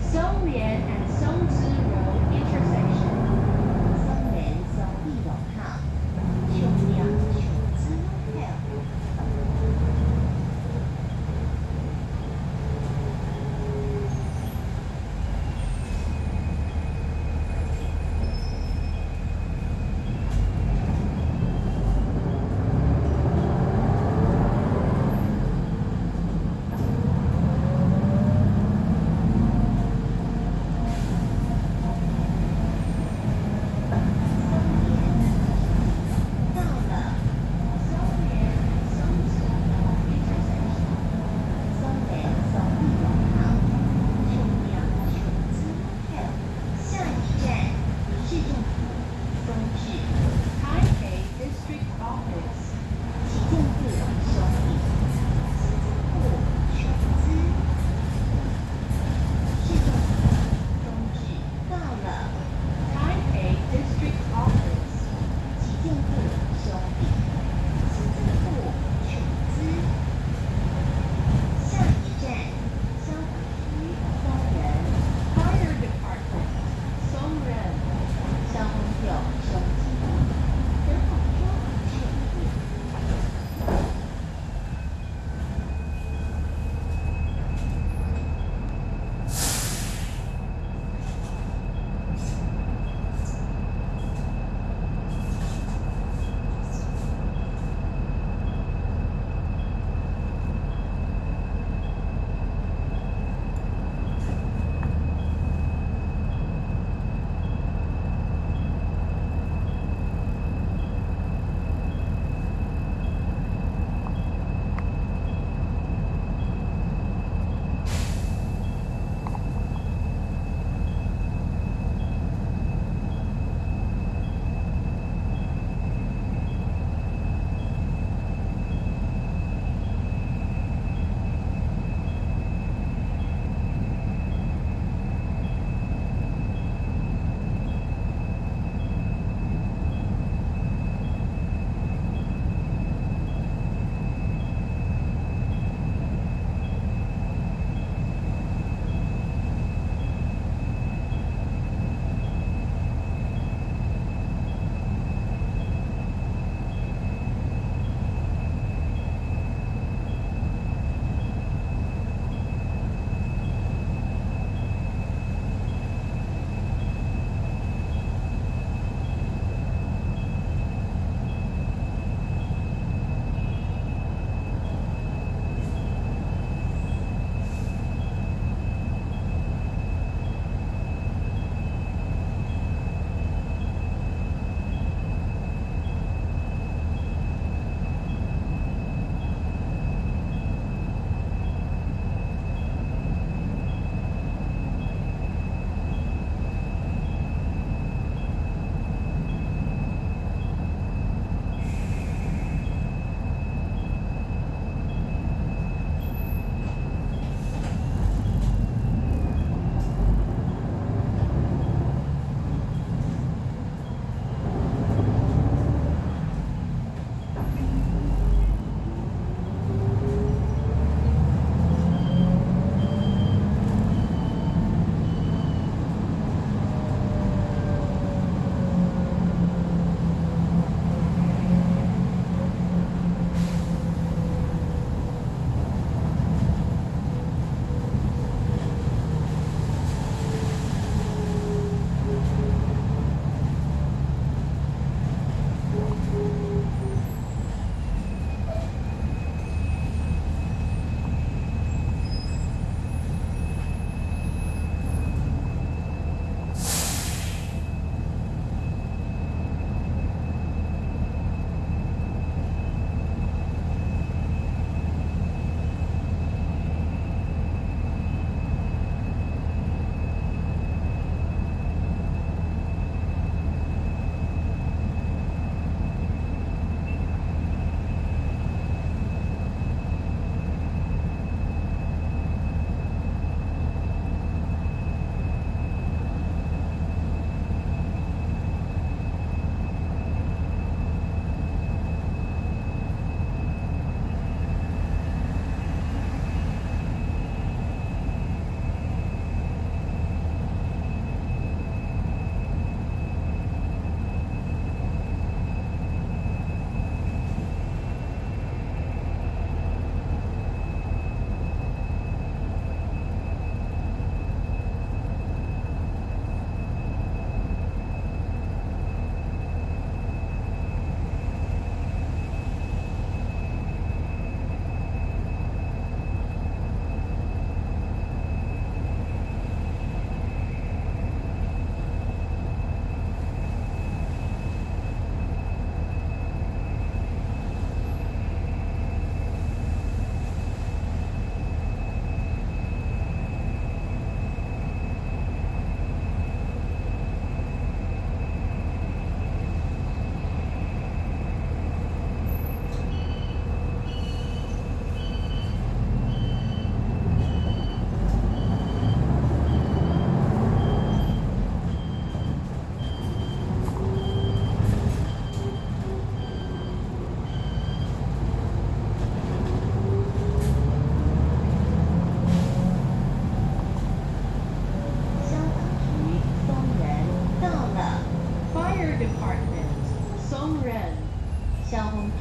Song Lian and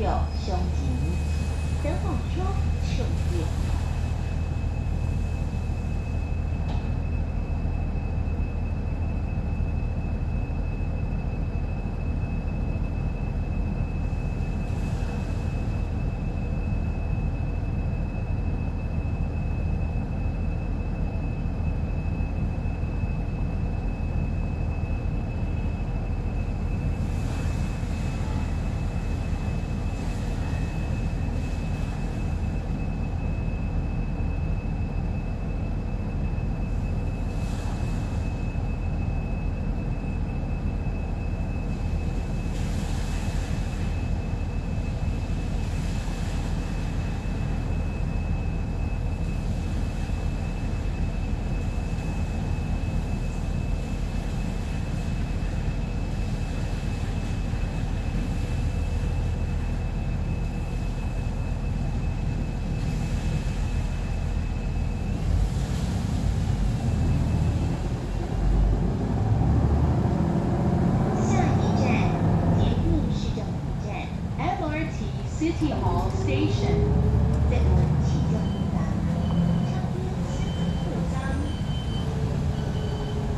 skill